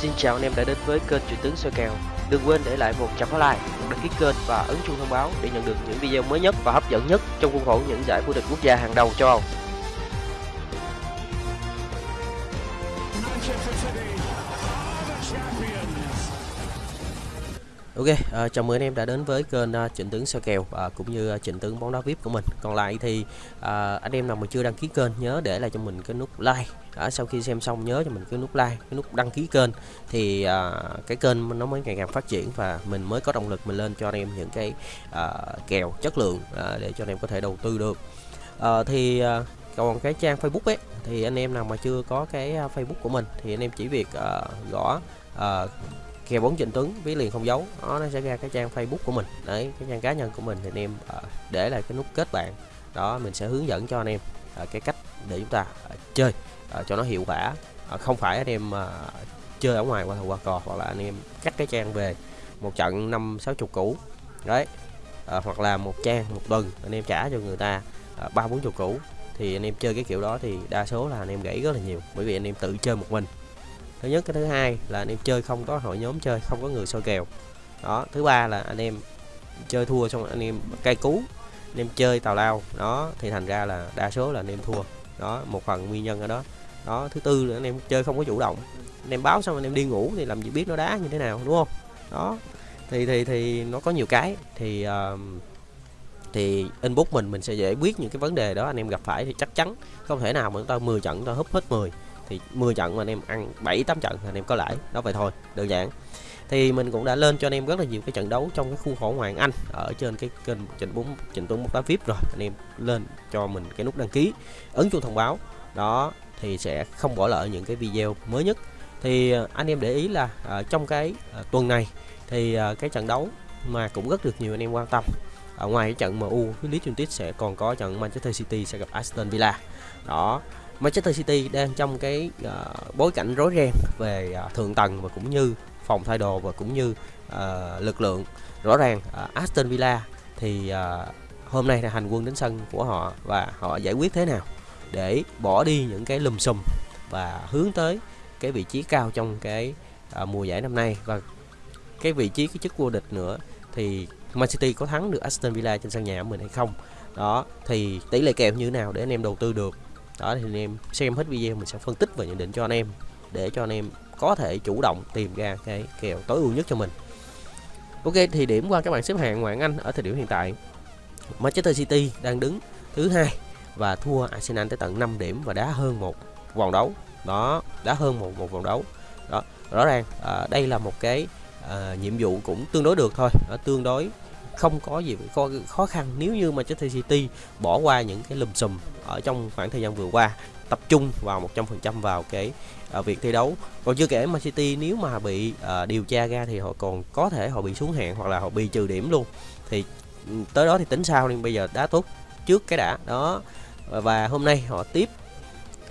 Xin chào anh em đã đến với kênh Chuyện tướng soi kèo. Đừng quên để lại một trăm like, đăng ký kênh và ấn chuông thông báo để nhận được những video mới nhất và hấp dẫn nhất trong khuôn khổ những giải vô địch quốc gia hàng đầu châu Âu. Ok, uh, chào mừng anh em đã đến với kênh uh, Trịnh Tướng soi kèo uh, cũng như uh, Trịnh Tướng bóng đá VIP của mình. Còn lại thì uh, anh em nào mà chưa đăng ký kênh nhớ để lại cho mình cái nút like. Uh, sau khi xem xong nhớ cho mình cái nút like, cái nút đăng ký kênh thì uh, cái kênh nó mới ngày càng phát triển và mình mới có động lực mình lên cho anh em những cái uh, kèo chất lượng uh, để cho anh em có thể đầu tư được. Uh, thì uh, còn cái trang Facebook ấy thì anh em nào mà chưa có cái Facebook của mình thì anh em chỉ việc uh, gõ uh, kèo bóng Trịnh Tuấn ví liền không giấu. Đó nó sẽ ra cái trang Facebook của mình. Đấy cái trang cá nhân của mình thì anh em ờ, để lại cái nút kết bạn. Đó mình sẽ hướng dẫn cho anh em ờ, cái cách để chúng ta ờ, chơi cho nó hiệu quả. Không phải anh em chơi ở ngoài qua qua cò hoặc là anh em cắt cái trang về một trận năm sáu chục cũ đấy à, hoặc là một trang một tuần anh em trả cho người ta ba bốn chục cũ thì anh em chơi cái kiểu đó thì đa số là anh em gãy rất là nhiều bởi vì anh em tự chơi một mình thứ nhất cái thứ hai là anh em chơi không có hội nhóm chơi không có người soi kèo. Đó thứ ba là anh em chơi thua xong anh em cay cú anh em chơi tào lao. Đó thì thành ra là đa số là anh em thua. Đó một phần nguyên nhân ở đó. Đó thứ tư là anh em chơi không có chủ động. Anh em báo xong anh em đi ngủ thì làm gì biết nó đá như thế nào đúng không? Đó thì thì thì nó có nhiều cái. Thì uh, thì inbox mình mình sẽ giải quyết những cái vấn đề đó. Anh em gặp phải thì chắc chắn không thể nào mà chúng ta 10 trận chúng ta húp hết 10 thì 10 trận mà anh em ăn 7 8 trận thì anh em có lãi, đó vậy thôi, đơn giản. Thì mình cũng đã lên cho anh em rất là nhiều cái trận đấu trong cái khu khổ Hoàng Anh, ở trên cái kênh trình bốn trình Tuấn một đá VIP rồi, anh em lên cho mình cái nút đăng ký, ấn chuông thông báo. Đó, thì sẽ không bỏ lỡ những cái video mới nhất. Thì ờ, anh em để ý là ở trong cái ờ, tuần này thì cái trận đấu mà cũng rất được nhiều anh em quan tâm. Ở ngoài cái trận MU với Leeds United sẽ còn có trận Manchester City sẽ gặp Aston Villa. Đó Manchester City đang trong cái uh, bối cảnh rối ren về uh, thượng tầng và cũng như phòng thay đồ và cũng như uh, lực lượng. Rõ ràng uh, Aston Villa thì uh, hôm nay là hành quân đến sân của họ và họ giải quyết thế nào để bỏ đi những cái lùm xùm và hướng tới cái vị trí cao trong cái uh, mùa giải năm nay. Và cái vị trí cái chức vô địch nữa thì Man City có thắng được Aston Villa trên sân nhà của mình hay không? Đó thì tỷ lệ kèo như thế nào để anh em đầu tư được? Đó thì anh em xem hết video mình sẽ phân tích và nhận định cho anh em để cho anh em có thể chủ động tìm ra cái kèo tối ưu nhất cho mình. Ok thì điểm qua các bạn xếp hạng ngoại Anh ở thời điểm hiện tại. Manchester City đang đứng thứ hai và thua Arsenal tới tận 5 điểm và đá hơn một vòng đấu. Đó đá hơn một một vòng đấu. Đó rõ ràng à, đây là một cái à, nhiệm vụ cũng tương đối được thôi. Ở tương đối không có gì khó, khó khăn nếu như mà Manchester City bỏ qua những cái lùm xùm ở trong khoảng thời gian vừa qua tập trung vào 100% vào cái uh, việc thi đấu. Còn chưa kể Man City nếu mà bị uh, điều tra ra thì họ còn có thể họ bị xuống hạng hoặc là họ bị trừ điểm luôn. Thì ừ, tới đó thì tính sao nên bây giờ đá tốt trước cái đã đó. Và hôm nay họ tiếp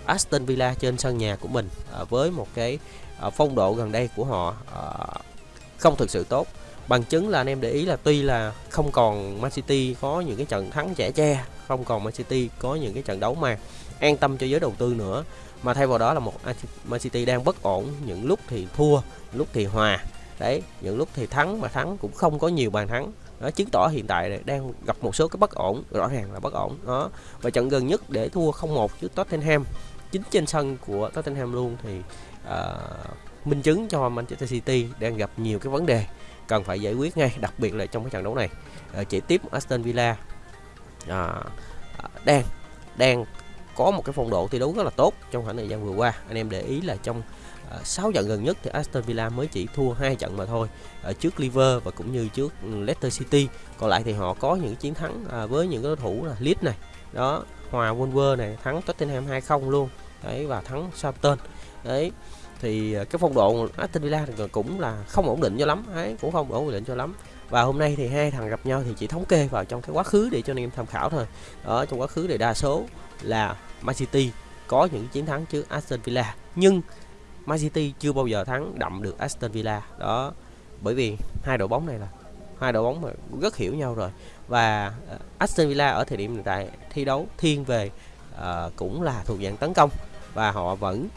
Aston Villa trên sân nhà của mình uh, với một cái uh, phong độ gần đây của họ uh, không thực sự tốt bằng chứng là anh em để ý là tuy là không còn Man City có những cái trận thắng trẻ tre không còn Man City có những cái trận đấu mà an tâm cho giới đầu tư nữa mà thay vào đó là một Man City đang bất ổn những lúc thì thua lúc thì hòa. Đấy những lúc thì thắng mà thắng cũng không có nhiều bàn thắng. Đó chứng tỏ hiện tại đang gặp một số cái bất ổn rõ ràng là bất ổn. Đó và trận gần nhất để thua 0-1 trước Tottenham chính trên sân của Tottenham luôn thì uh, minh chứng cho Manchester City đang gặp nhiều cái vấn đề cần phải giải quyết ngay đặc biệt là trong cái trận đấu này. Ờ, chỉ tiếp Aston Villa. À, đang đang có một cái phong độ thi đấu rất là tốt trong khoảng thời gian vừa qua. Anh em để ý là trong ờ, à, 6 trận gần nhất thì Aston Villa mới chỉ thua hai trận mà thôi ở trước Liver và cũng như trước Leicester City. Còn lại thì họ có những chiến thắng với những đối thủ là Leeds này đó hòa Wolver này thắng Tottenham 2-0 luôn. Đấy và thắng Southampton. Đấy thì ờ, cái phong độ Aston Villa cũng là không ổn định cho lắm ấy cũng không ổn định cho lắm. Và hôm nay thì hai thằng gặp nhau thì chỉ thống kê vào trong cái quá khứ để cho anh em tham khảo thôi. Ở trong quá khứ thì đa số là Man City có những chiến thắng trước Aston Villa nhưng Man City chưa bao giờ thắng đậm được Aston Villa. Đó bởi vì hai đội bóng này là hai đội bóng mà rất hiểu nhau rồi. Và ờ, Aston Villa ở thời điểm hiện tại thi đấu thiên về uh, cũng là thuộc dạng tấn công và họ vẫn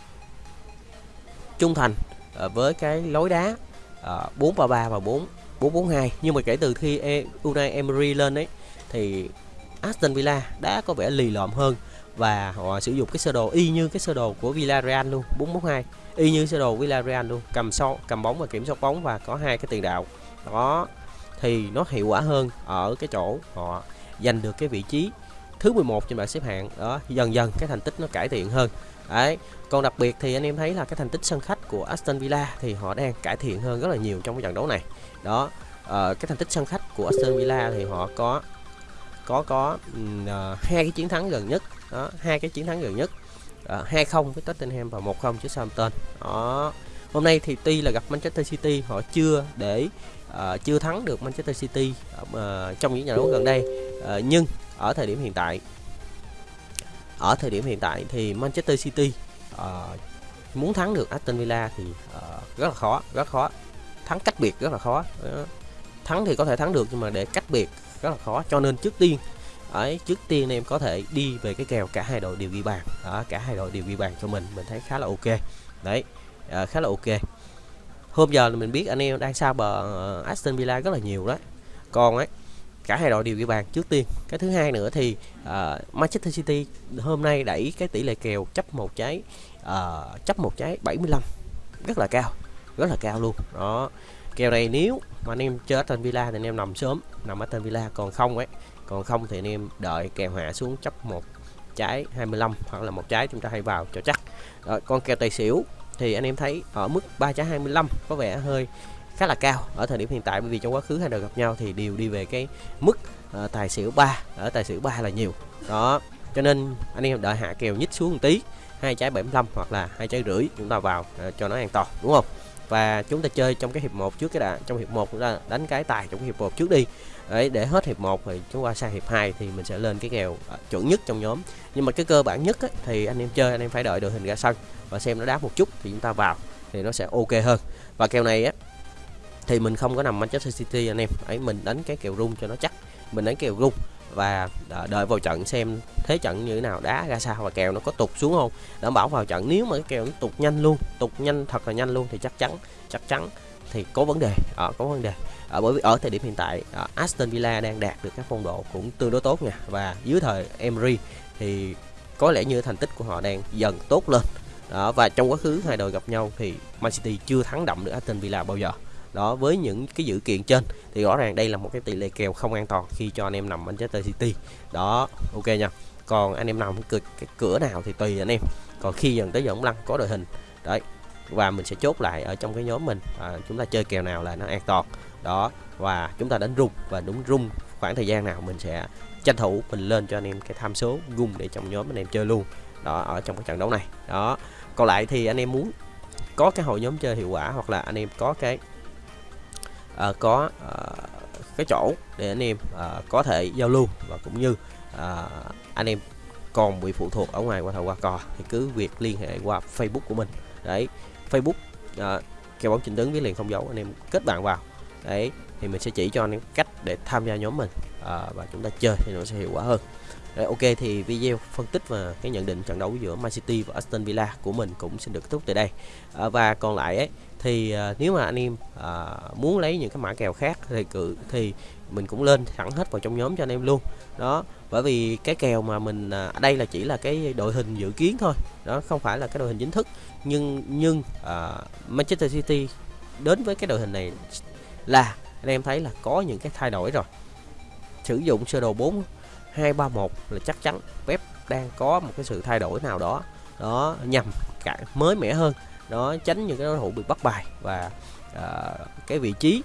trung thành ờ, với cái lối đá ờ, uh, 433 và 4 442 nhưng mà kể từ khi e, Unai Emery lên ấy thì Aston Villa đã có vẻ lì lợm hơn và họ sử dụng cái sơ đồ y như cái sơ đồ của Villarreal luôn 442 y như sơ đồ Villarreal luôn cầm so cầm bóng và kiểm soát bóng và có hai cái tiền đạo. Đó thì nó hiệu quả hơn ở cái chỗ họ giành được cái vị trí thứ 11 trên bảng xếp hạng. Đó dần dần cái thành tích nó cải thiện hơn. Đấy còn đặc biệt thì anh em thấy là cái thành tích sân khách của Aston Villa thì họ đang cải thiện hơn rất là nhiều trong cái trận đấu này. Đó uh, cái thành tích sân khách của Aston Villa thì họ có có có uh, hai cái chiến thắng gần nhất. Đó hai cái chiến thắng gần nhất. Ờ, hai uh, không với Tottenham và một không trước Southampton. Đó hôm nay thì tuy là gặp Manchester City họ chưa để uh, chưa thắng được Manchester City uh, trong những trận đấu gần đây. Uh, nhưng ở thời điểm hiện tại ở thời điểm hiện tại thì Manchester City uh, muốn thắng được Aston Villa thì uh, rất là khó rất khó. Thắng cách biệt rất là khó. Uh, thắng thì có thể thắng được nhưng mà để cách biệt rất là khó. Cho nên trước tiên ấy trước tiên em có thể đi về cái kèo cả hai đội đều ghi bàn. Đó cả hai đội đều ghi bàn cho mình mình thấy khá là ok. Đấy à, khá là ok. Hôm giờ mình biết anh em đang sao bờ Aston Villa rất là nhiều đó còn ấy cả hai đội đều ghi bàn trước tiên. Cái thứ hai nữa thì uh, Manchester City hôm nay đẩy cái tỷ lệ kèo chấp một trái uh, chấp một trái 75 rất là cao rất là cao luôn. Đó kèo này nếu mà anh em chơi Aston Villa thì anh em nằm sớm nằm Aston Villa. Còn không ấy còn không thì anh em đợi kèo hạ xuống chấp một trái 25 hoặc là một trái chúng ta hay vào cho chắc. Rồi con kèo tài xỉu thì anh em thấy ở mức 3 trái 25 có vẻ hơi khá là cao ở thời điểm hiện tại bởi vì trong quá khứ hai đội gặp nhau thì đều đi về cái mức uh, tài xỉu 3 ở tài xỉu 3 là nhiều. Đó cho nên anh em đợi hạ kèo nhích xuống một tí hai trái 75 hoặc là hai trái rưỡi chúng ta vào uh, cho nó an toàn đúng không? Và chúng ta chơi trong cái hiệp 1 trước cái đã trong hiệp 1 chúng ta đánh cái tài trong cái hiệp 1 trước đi. Đấy để hết hiệp 1 thì chúng ta sang hiệp 2 thì mình sẽ lên cái kèo uh, chuẩn nhất trong nhóm. Nhưng mà cái cơ bản nhất ấy, thì anh em chơi anh em phải đợi đội hình ra sân và xem nó đá một chút thì chúng ta vào thì nó sẽ ok hơn. Và kèo này á thì mình không có nằm Manchester City anh em. Ấy mình đánh cái kèo rung cho nó chắc. Mình đánh kèo rung và đợi vào trận xem thế trận như thế nào đá ra sao và kèo nó có tụt xuống không. Đảm bảo vào trận nếu mà cái kèo nó tụt nhanh luôn tụt nhanh thật là nhanh luôn thì chắc chắn chắc chắn thì có vấn đề. À, có vấn đề. À, bởi vì ở thời điểm hiện tại à, Aston Villa đang đạt được các phong độ cũng tương đối tốt nha. Và dưới thời Emery thì có lẽ như thành tích của họ đang dần tốt lên. Đó và trong quá khứ hai đội gặp nhau thì Man City chưa thắng đậm được Aston Villa bao giờ đó với những cái dữ kiện trên thì rõ ràng đây là một cái tỷ lệ kèo không an toàn khi cho anh em nằm Manchester City. Đó ok nha. Còn anh em nằm cái, cái cửa nào thì tùy anh em. Còn khi dần tới giờ ông lăng có đội hình đấy và mình sẽ chốt lại ở trong cái nhóm mình à, chúng ta chơi kèo nào là nó an toàn. Đó và chúng ta đánh rung và đúng rung khoảng thời gian nào mình sẽ tranh thủ mình lên cho anh em cái tham số gung để trong nhóm anh em chơi luôn. Đó ở trong cái trận đấu này. Đó còn lại thì anh em muốn có cái hội nhóm chơi hiệu quả hoặc là anh em có cái uh, có uh, cái chỗ để anh em uh, có thể giao lưu và cũng như uh, anh em còn bị phụ thuộc ở ngoài qua thầu qua cò thì cứ việc liên hệ qua Facebook của mình. Đấy Facebook uh, kèo bóng chỉnh tướng với liền không dấu anh em kết bạn vào. Đấy thì mình sẽ chỉ cho anh em cách để tham gia nhóm mình uh, và chúng ta chơi thì nó sẽ hiệu quả hơn. Đấy, ok thì video phân tích và cái nhận định trận đấu giữa Man City và Aston Villa của mình cũng xin được kết thúc tại đây. À, và còn lại ấy thì à, nếu mà anh em à, muốn lấy những cái mã kèo khác thì cự thì mình cũng lên sẵn hết vào trong nhóm cho anh em luôn. Đó bởi vì cái kèo mà mình à, đây là chỉ là cái đội hình dự kiến thôi. Đó không phải là cái đội hình chính thức. Nhưng nhưng à, Manchester City đến với cái đội hình này là anh em thấy là có những cái thay đổi rồi. Sử dụng sơ đồ 4 231 là chắc chắn Pep đang có một cái sự thay đổi nào đó. Đó nhằm cả mới mẻ hơn. Đó tránh những cái đối thủ bị bắt bài và uh, cái vị trí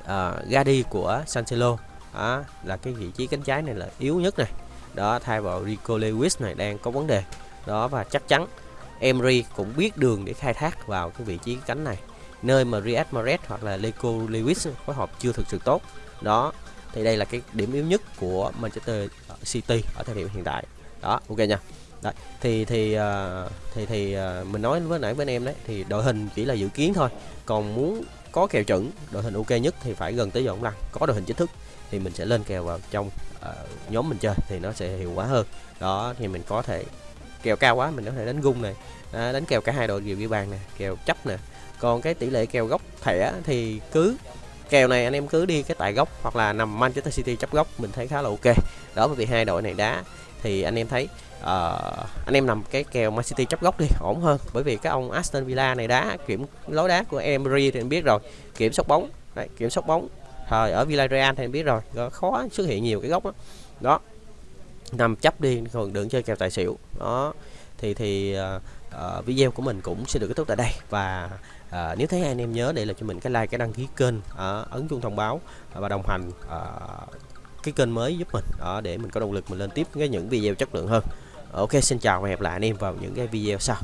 uh, ra đi của Cancelo đó, là cái vị trí cánh trái này là yếu nhất này. Đó thay vào Rico Lewis này đang có vấn đề. Đó và chắc chắn Emery cũng biết đường để khai thác vào cái vị trí cánh này. Nơi mà Riyad Mahrez hoặc là Leco Lewis phối hợp chưa thực sự tốt. Đó thì đây là cái điểm yếu nhất của Manchester ờ, City ở thời điểm hiện tại. Đó ok nha. Đấy, thì thì uh, thì thì uh, mình nói với nãy với anh em đấy thì đội hình chỉ là dự kiến thôi. Còn muốn có kèo chuẩn đội hình ok nhất thì phải gần tới giờ ông lăng. Có đội hình chính thức thì mình sẽ lên kèo vào trong uh, nhóm mình chơi thì nó sẽ hiệu quả hơn. Đó thì mình có thể kèo cao quá mình có thể đánh gung này à, đánh kèo cả hai đội đều ghi bàn nè kèo chấp nè. Còn cái tỷ lệ kèo góc thẻ thì cứ kèo này anh em cứ đi cái tại góc hoặc là nằm Manchester City chấp góc mình thấy khá là ok. Đó bởi vì hai đội này đá thì anh em thấy uh, anh em nằm cái kèo Man City chấp góc đi ổn hơn. Bởi vì cái ông Aston Villa này đá kiểm lối đá của Emery thì anh biết rồi. Kiểm soát bóng Đấy, kiểm soát bóng. Thời ở Villarreal thì anh biết rồi khó xuất hiện nhiều cái góc đó, đó. nằm chấp đi còn đừng chơi kèo tài xỉu. Đó thì thì uh, uh, video của mình cũng sẽ được kết thúc tại đây. Và uh, nếu thấy anh em nhớ để là cho mình cái like cái đăng ký kênh uh, ấn chuông thông báo và đồng hành uh, cái kênh mới giúp mình uh, để mình có động lực mình lên tiếp cái những video chất lượng hơn. Ok xin chào và hẹn gặp lại anh em vào những cái video sau.